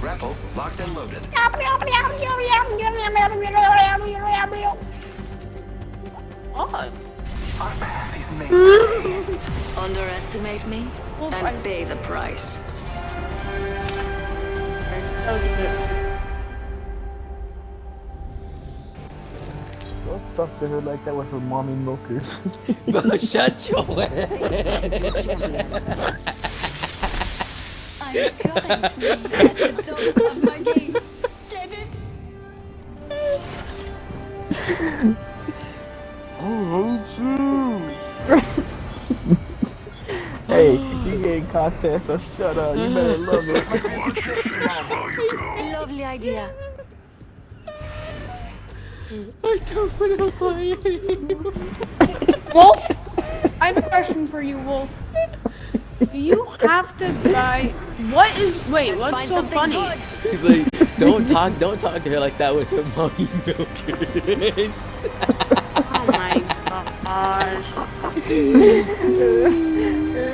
Grapple locked and loaded. Oh, Our path is made. Underestimate me and pay the price. that Don't talk to her like that with her mommy milkers. Bro, shut your ass. I'm currently at the top of my game. Oh, get it? hey, you getting content, so shut up. You better love it. Lovely idea. I don't want to lie anymore. Wolf, I have a question for you, Wolf. Do you have to buy? What is? Wait, what's so funny? good. like, don't talk, don't talk to her like that with her mommy milkers. Oh my gosh.